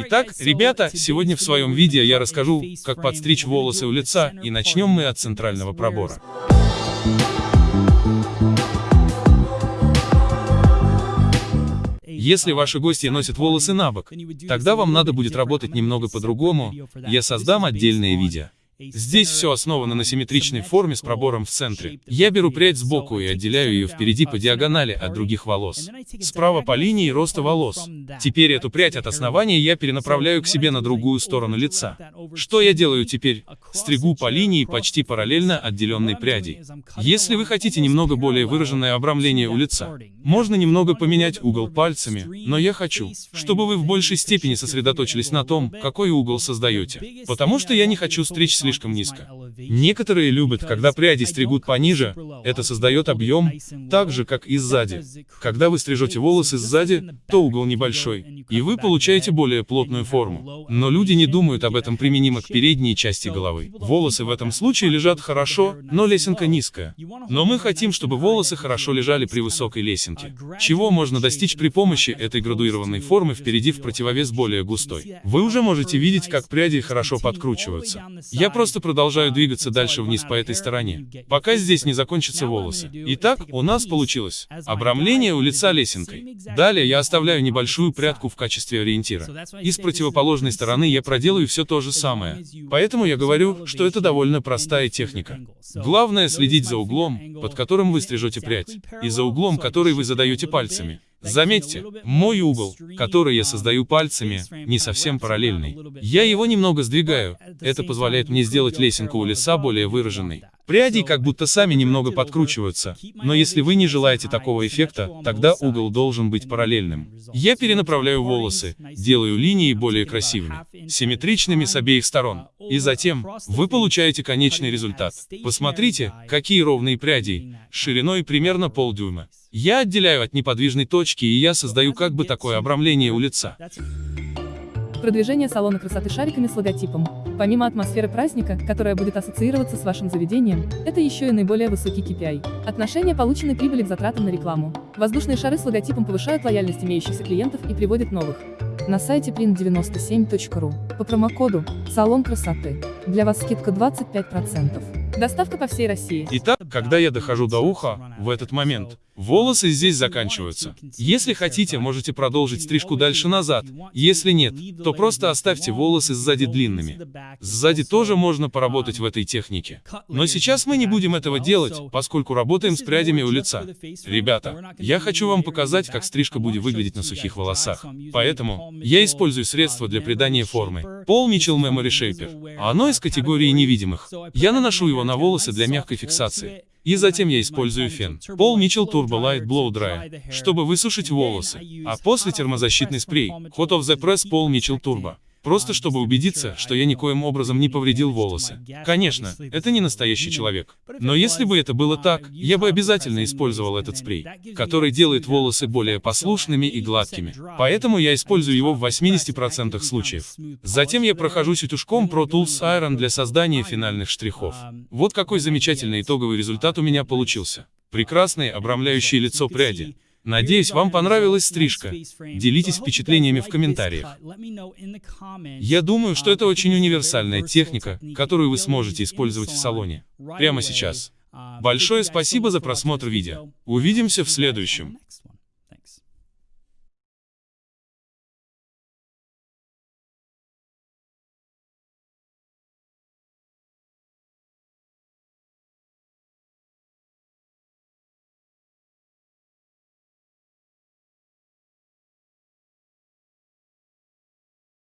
Итак, ребята, сегодня в своем видео я расскажу, как подстричь волосы у лица, и начнем мы от центрального пробора. Если ваши гости носят волосы на бок, тогда вам надо будет работать немного по-другому, я создам отдельное видео. Здесь все основано на симметричной форме с пробором в центре. Я беру прядь сбоку и отделяю ее впереди по диагонали от других волос. Справа по линии роста волос. Теперь эту прядь от основания я перенаправляю к себе на другую сторону лица. Что я делаю теперь? Стригу по линии почти параллельно отделенной пряди. Если вы хотите немного более выраженное обрамление у лица, можно немного поменять угол пальцами, но я хочу, чтобы вы в большей степени сосредоточились на том, какой угол создаете. Потому что я не хочу стричь слишком низко. Некоторые любят, когда пряди стригут пониже, это создает объем, так же, как и сзади. Когда вы стрижете волосы сзади, то угол небольшой, и вы получаете более плотную форму. Но люди не думают об этом применимо к передней части головы. Волосы в этом случае лежат хорошо, но лесенка низкая. Но мы хотим, чтобы волосы хорошо лежали при высокой лесенке. Чего можно достичь при помощи этой градуированной формы впереди в противовес более густой. Вы уже можете видеть, как пряди хорошо подкручиваются. Я просто продолжаю двигаться дальше вниз по этой стороне, пока здесь не закончатся волосы. Итак, у нас получилось обрамление у лица лесенкой. Далее я оставляю небольшую прядку в качестве ориентира. И с противоположной стороны я проделаю все то же самое. Поэтому я говорю, что это довольно простая техника. Главное следить за углом, под которым вы стрижете прядь, и за углом, который вы задаете пальцами. Заметьте, мой угол, который я создаю пальцами, не совсем параллельный. Я его немного сдвигаю. Это позволяет мне сделать лесенку у лица более выраженной. Пряди как будто сами немного подкручиваются, но если вы не желаете такого эффекта, тогда угол должен быть параллельным. Я перенаправляю волосы, делаю линии более красивыми, симметричными с обеих сторон. И затем, вы получаете конечный результат. Посмотрите, какие ровные пряди, шириной примерно полдюйма. Я отделяю от неподвижной точки и я создаю как бы такое обрамление у лица. Продвижение салона красоты шариками с логотипом. Помимо атмосферы праздника, которая будет ассоциироваться с вашим заведением, это еще и наиболее высокий KPI. Отношение полученной прибыли к затратам на рекламу. Воздушные шары с логотипом повышают лояльность имеющихся клиентов и приводят новых. На сайте print97.ru по промокоду «Салон красоты» для вас скидка 25%. Доставка по всей России. Итак, когда я дохожу до уха, в этот момент, Волосы здесь заканчиваются. Если хотите, можете продолжить стрижку дальше назад. Если нет, то просто оставьте волосы сзади длинными. Сзади тоже можно поработать в этой технике. Но сейчас мы не будем этого делать, поскольку работаем с прядями у лица. Ребята, я хочу вам показать, как стрижка будет выглядеть на сухих волосах. Поэтому я использую средство для придания формы. Paul Mitchell Memory Shaper. Оно из категории невидимых. Я наношу его на волосы для мягкой фиксации. И затем я использую фен. Paul Mitchell Turbo Light Blow Dry, чтобы высушить волосы. А после термозащитный спрей. Hot of the Press Paul Mitchell Turbo. Просто чтобы убедиться, что я никоим образом не повредил волосы. Конечно, это не настоящий человек. Но если бы это было так, я бы обязательно использовал этот спрей, который делает волосы более послушными и гладкими. Поэтому я использую его в 80% случаев. Затем я прохожусь утюжком Pro Tools Iron для создания финальных штрихов. Вот какой замечательный итоговый результат у меня получился. Прекрасные, обрамляющие лицо пряди. Надеюсь, вам понравилась стрижка. Делитесь впечатлениями в комментариях. Я думаю, что это очень универсальная техника, которую вы сможете использовать в салоне. Прямо сейчас. Большое спасибо за просмотр видео. Увидимся в следующем.